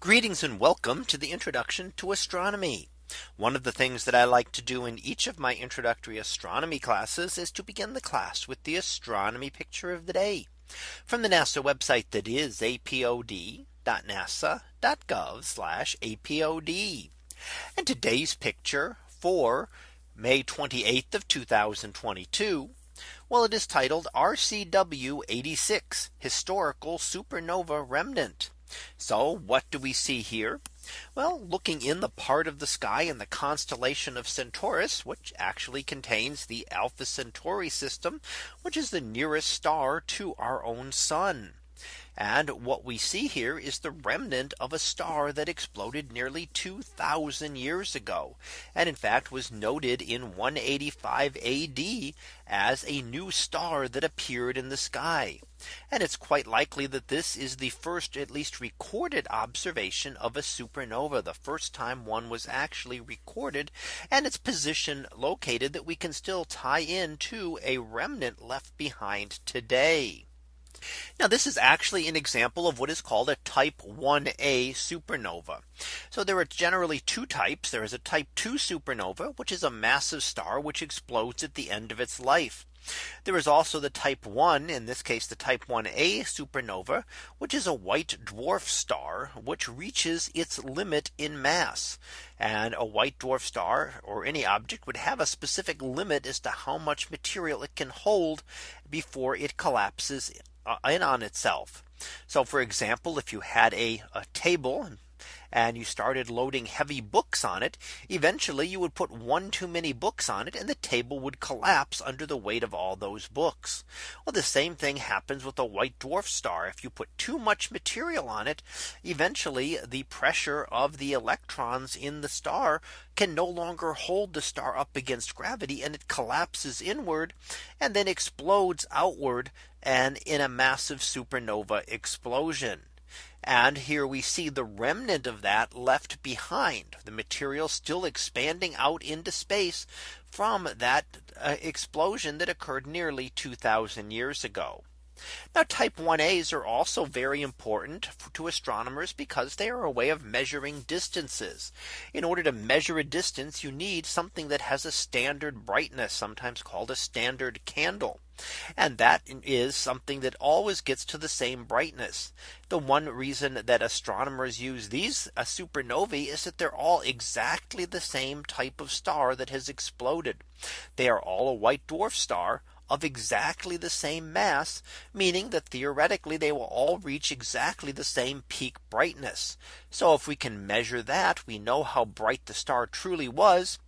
Greetings and welcome to the introduction to astronomy. One of the things that I like to do in each of my introductory astronomy classes is to begin the class with the astronomy picture of the day from the NASA website that is apod.nasa.gov apod. And today's picture for May 28th of 2022. Well, it is titled RCW 86 historical supernova remnant. So what do we see here? Well, looking in the part of the sky in the constellation of Centaurus, which actually contains the Alpha Centauri system, which is the nearest star to our own sun. And what we see here is the remnant of a star that exploded nearly 2000 years ago. And in fact was noted in 185 AD as a new star that appeared in the sky. And it's quite likely that this is the first at least recorded observation of a supernova the first time one was actually recorded and its position located that we can still tie in to a remnant left behind today. Now this is actually an example of what is called a type 1a supernova. So there are generally two types. There is a type 2 supernova, which is a massive star which explodes at the end of its life. There is also the type 1 in this case the type 1a supernova which is a white dwarf star which reaches its limit in mass and a white dwarf star or any object would have a specific limit as to how much material it can hold before it collapses Uh, in on itself. So for example, if you had a, a table and you started loading heavy books on it, eventually you would put one too many books on it and the table would collapse under the weight of all those books. Well, the same thing happens with a white dwarf star. If you put too much material on it, eventually the pressure of the electrons in the star can no longer hold the star up against gravity and it collapses inward and then explodes outward and in a massive supernova explosion. And here we see the remnant of that left behind the material still expanding out into space from that uh, explosion that occurred nearly 2000 years ago. Now type 1As are also very important to astronomers because they are a way of measuring distances. In order to measure a distance, you need something that has a standard brightness, sometimes called a standard candle. And that is something that always gets to the same brightness. The one reason that astronomers use these a supernovae is that they're all exactly the same type of star that has exploded. They are all a white dwarf star of exactly the same mass, meaning that theoretically they will all reach exactly the same peak brightness. So if we can measure that, we know how bright the star truly was,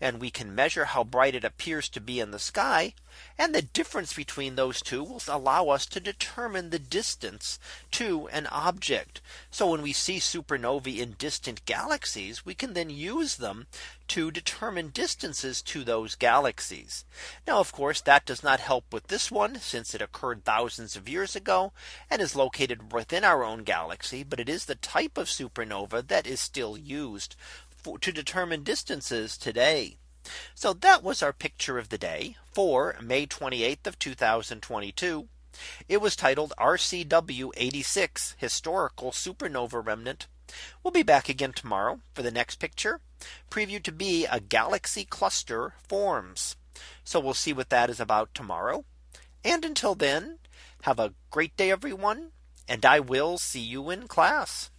and we can measure how bright it appears to be in the sky. And the difference between those two will allow us to determine the distance to an object. So when we see supernovae in distant galaxies, we can then use them to determine distances to those galaxies. Now, of course, that does not help with this one since it occurred thousands of years ago and is located within our own galaxy. But it is the type of supernova that is still used for, to determine distances today. So that was our picture of the day for May 28th of 2022. It was titled RCW 86 historical supernova remnant. We'll be back again tomorrow for the next picture previewed to be a galaxy cluster forms. So we'll see what that is about tomorrow. And until then, have a great day, everyone. And I will see you in class.